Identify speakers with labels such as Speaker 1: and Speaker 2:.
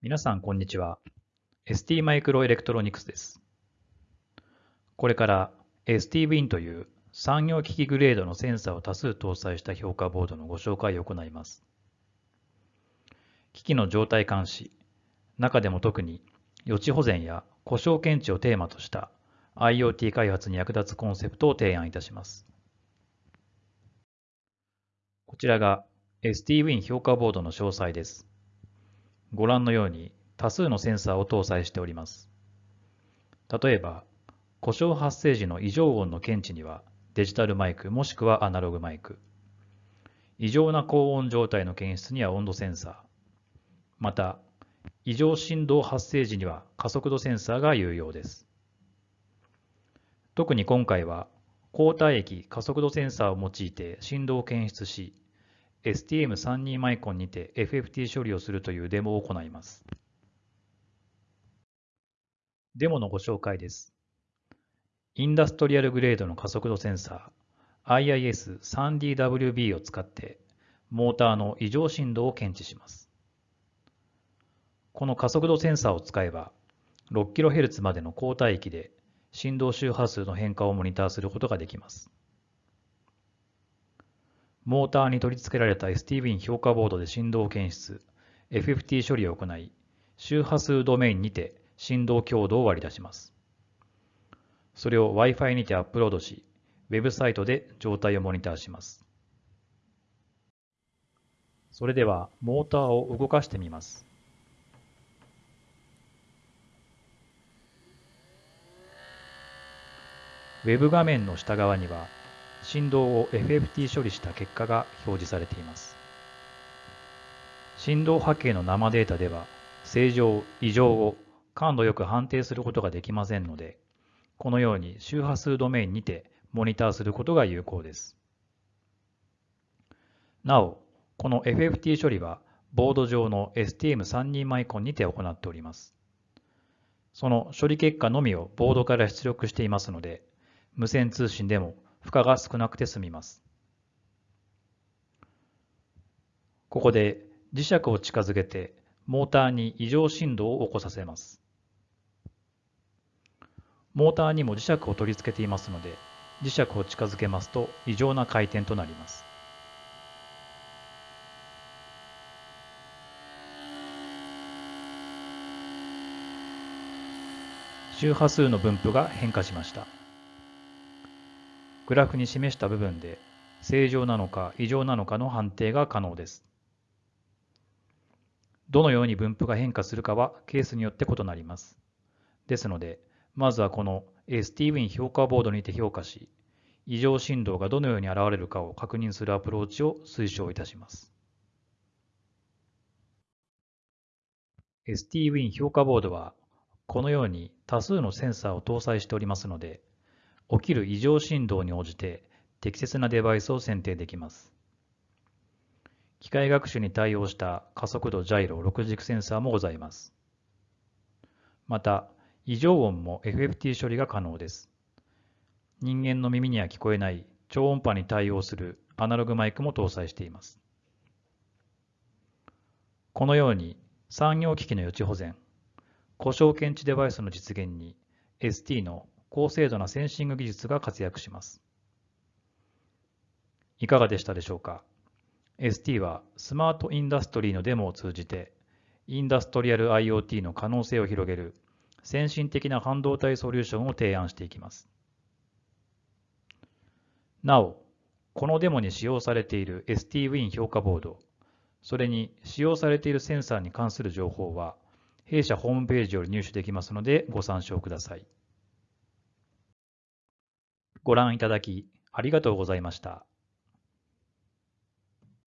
Speaker 1: 皆さん、こんにちは。ST マイクロエレクトロニクスです。これから STWIN という産業機器グレードのセンサーを多数搭載した評価ボードのご紹介を行います。機器の状態監視、中でも特に予知保全や故障検知をテーマとした IoT 開発に役立つコンセプトを提案いたします。こちらが STWIN 評価ボードの詳細です。ご覧のように多数のセンサーを搭載しております。例えば、故障発生時の異常音の検知にはデジタルマイクもしくはアナログマイク。異常な高温状態の検出には温度センサー。また、異常振動発生時には加速度センサーが有用です。特に今回は、交代液加速度センサーを用いて振動を検出し、STM32 マイコンにて FFT 処理をするというデモを行います。デモのご紹介です。インダストリアルグレードの加速度センサー IIS3DWB を使ってモーターの異常振動を検知します。この加速度センサーを使えば 6kHz までの交代域で振動周波数の変化をモニターすることができます。モーターに取り付けられた STWIN 評価ボードで振動検出、FFT 処理を行い、周波数ドメインにて振動強度を割り出します。それを Wi-Fi にてアップロードし、ウェブサイトで状態をモニターします。それでは、モーターを動かしてみます。ウェブ画面の下側には、振動を FFT 処理した結果が表示されています。振動波形の生データでは、正常、異常を感度よく判定することができませんので、このように周波数ドメインにてモニターすることが有効です。なお、この FFT 処理はボード上の STM32 マイコンにて行っております。その処理結果のみをボードから出力していますので、無線通信でも負荷が少なくて済みます。ここで磁石を近づけてモーターに異常振動を起こさせます。モーターにも磁石を取り付けていますので、磁石を近づけますと異常な回転となります。周波数の分布が変化しました。グラフに示した部分で正常なのか異常なのかの判定が可能です。どのように分布が変化するかはケースによって異なります。ですので、まずはこの STWIN 評価ボードにて評価し、異常振動がどのように現れるかを確認するアプローチを推奨いたします。STWIN 評価ボードは、このように多数のセンサーを搭載しておりますので、起きる異常振動に応じて適切なデバイスを選定できます。機械学習に対応した加速度ジャイロ6軸センサーもございます。また、異常音も FFT 処理が可能です。人間の耳には聞こえない超音波に対応するアナログマイクも搭載しています。このように産業機器の予知保全、故障検知デバイスの実現に ST の高精度なセンシング技術が活躍します。いかがでしたでしょうか ?ST はスマートインダストリーのデモを通じて、インダストリアル IoT の可能性を広げる先進的な半導体ソリューションを提案していきます。なお、このデモに使用されている STWIN 評価ボード、それに使用されているセンサーに関する情報は、弊社ホームページより入手できますのでご参照ください。ご覧いただきありがとうございました。